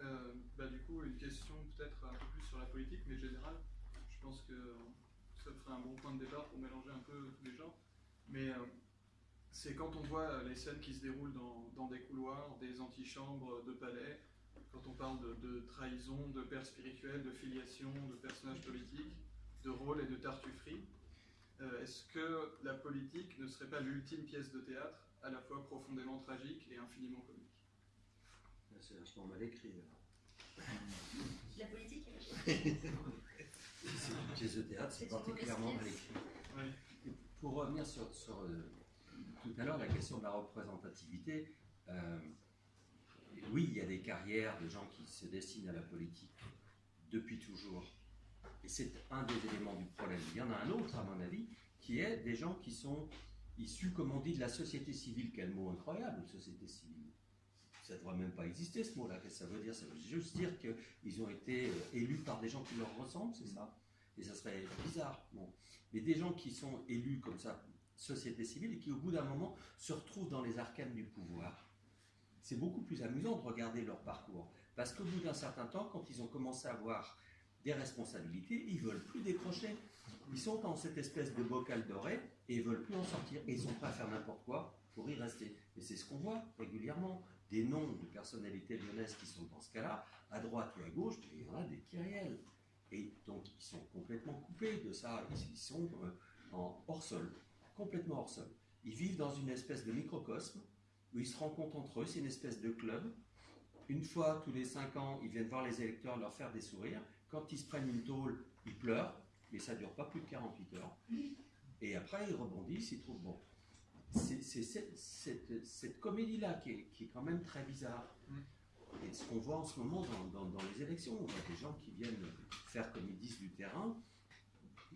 Euh, bah, du coup, une question peut-être un peu plus sur la politique, mais générale. Je pense que ça ferait un bon point de départ pour mélanger un peu tous les genres. Mais euh, c'est quand on voit les scènes qui se déroulent dans, des couloirs, des antichambres de palais, quand on parle de, trahison, de père spirituel, de filiation, de personnages politiques, de rôle et de tartufferie, euh, est-ce que la politique ne serait pas l'ultime pièce de théâtre, à la fois profondément tragique et infiniment comique? C'est vachement mal écrit. La politique C'est une pièce de théâtre, c'est particulièrement mal écrit. Oui. Pour revenir sur, sur euh, tout à l'heure la question de la représentativité, euh, oui, il y a des carrières de gens qui se destinent à la politique depuis toujours. Et c'est un des éléments du problème. Il y en a un autre, à mon avis, qui est des gens qui sont issus, comme on dit, de la société civile. Quel mot incroyable, société civile. Ça ne devrait même pas exister ce mot-là. Qu'est-ce que ça veut dire? Ça veut juste dire qu'ils ont été élus par des gens qui leur ressemblent, c'est ça? Et ça serait bizarre. Bon. Mais des gens qui sont élus comme ça, société civile, et qui au bout d'un moment se retrouvent dans les arcanes du pouvoir c'est beaucoup plus amusant de regarder leur parcours. Parce qu'au bout d'un certain temps, quand ils ont commencé à avoir des responsabilités, ils veulent plus décrocher. Ils sont dans cette espèce de bocal doré et ils veulent plus en sortir. Et ils sont prêts à faire n'importe quoi pour y rester. Et c'est ce qu'on voit régulièrement. Des noms de personnalités lyonnaises qui sont dans ce cas-là, à droite ou à gauche, il y en a des réels. Et donc ils sont complètement coupés de ça. Ils sont hors sol, complètement hors sol. Ils vivent dans une espèce de microcosme où ils se rencontrent entre eux, c'est une espèce de club. Une fois tous les cinq ans, ils viennent voir les électeurs, leur faire des sourires. Quand ils se prennent une tôle, ils pleurent, mais ça ne dure pas plus de 48 heures. Et après, ils rebondissent, ils trouvent bon. C'est cette, cette, cette comédie-là qui est, qui est, quand même très bizarre. Et ce qu'on voit en ce moment dans, dans, dans, les élections, on voit des gens qui viennent faire, comme ils disent, du terrain.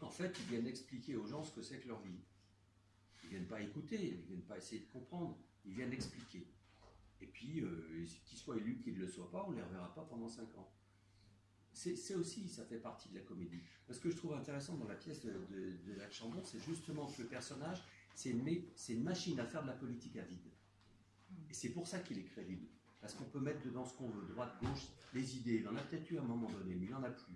En fait, ils viennent expliquer aux gens ce que c'est que leur vie. Ils ne viennent pas écouter, ils ne viennent pas essayer de comprendre. Ils viennent expliquer. Et puis, euh, qu'ils soient élus, qu'ils ne le soient pas, on ne les reverra pas pendant 5 ans. C'est aussi, ça fait partie de la comédie. Ce que je trouve intéressant dans la pièce de, de, de Jacques Chambon, c'est justement que le personnage, c'est une, machine à faire de la politique à vide. Et c'est pour ça qu'il est crédible. Parce qu'on peut mettre dedans ce qu'on veut, droite, gauche, les idées. Il en a peut-être eu à un moment donné, mais il n'en a plus.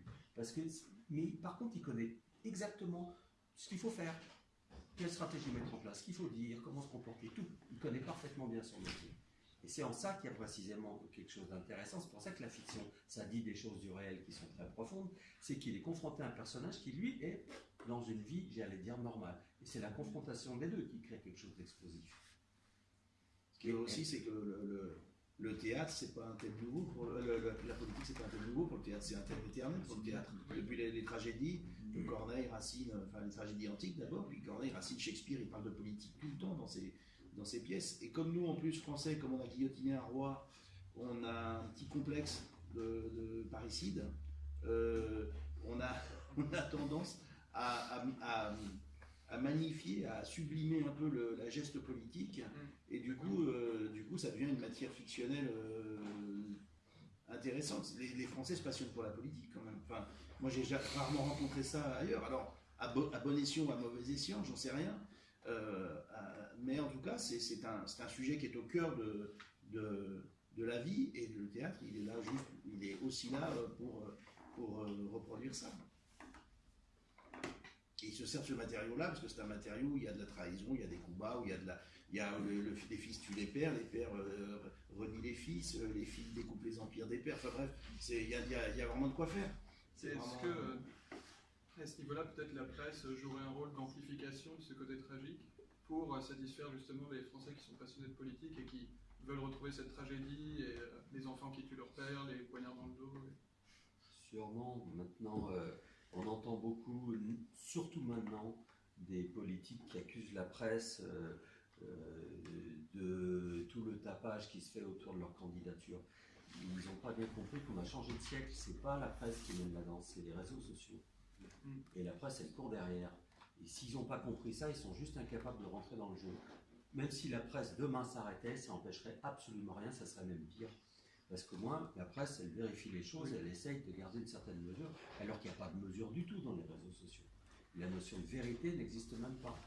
Mais par contre, il connaît exactement ce qu'il faut faire quelle stratégie mettre en place, ce qu'il faut dire, comment se comporter, tout. Il connaît parfaitement bien son métier. Et c'est en ça qu'il y a précisément quelque chose d'intéressant. C'est pour ça que la fiction, ça dit des choses du réel qui sont très profondes. C'est qu'il est confronté à un personnage qui, lui, est dans une vie, j'allais dire, normale. Et c'est la confrontation des deux qui crée quelque chose d'explosif. Ce qui est aussi, c'est que le, le, le théâtre, c'est pas un thème nouveau. Pour le, le, la politique, c'est pas un thème nouveau. Pour le théâtre, c'est un thème éternel pour le théâtre. Depuis les, les tragédies, de Corneille, Racine, enfin les tragédies antiques d'abord, puis Corneille, Racine, Shakespeare, il parle de politique tout le temps dans ses, dans ses pièces. Et comme nous, en plus, français, comme on a guillotiné un roi, on a un petit complexe de, de parricide, euh, on, a, on a tendance à, à, à à magnifier, à sublimer un peu le, la geste politique, et du coup, euh, du coup, ça devient une matière fictionnelle euh, intéressante. Les, les, Français se passionnent pour la politique quand même. Enfin, moi, j'ai rarement rencontré ça ailleurs. Alors, à, bo bon escient ou à mauvais escient, j'en sais rien. Euh, mais en tout cas, c'est un, un sujet qui est au cœur de, de, de, la vie, et le théâtre, il est là juste, il est aussi là pour, pour reproduire ça. Se sert de ce matériau-là parce que c'est un matériau où il y a de la trahison, il y a des combats, où il y a, de la, il y a le, le, les fils tuent les pères, les pères euh, renient les fils, euh, les filles découpent les empires des pères. Enfin bref, il y a, il, y a, il y a, vraiment de quoi faire. C'est est-ce vraiment... que, à ce niveau-là, peut-être la presse jouerait un rôle d'amplification de ce côté tragique pour satisfaire justement les Français qui sont passionnés de politique et qui veulent retrouver cette tragédie et euh, les enfants qui tuent leur père, les poignards dans le dos et... Sûrement, maintenant. Euh on entend beaucoup, surtout maintenant, des politiques qui accusent la presse euh, euh, de tout le tapage qui se fait autour de leur candidature. Ils n'ont pas bien compris qu'on a changé de siècle. C'est pas la presse qui mène la danse, c'est les réseaux sociaux. Et la presse, elle court derrière. Et s'ils n'ont pas compris ça, ils sont juste incapables de rentrer dans le jeu. Même si la presse demain s'arrêtait, ça n'empêcherait absolument rien, ça serait même pire. Parce que moi, la presse, elle vérifie les choses, elle essaye de garder une certaine mesure, alors qu'il n'y a pas de mesure du tout dans les réseaux sociaux. La notion de vérité n'existe même pas.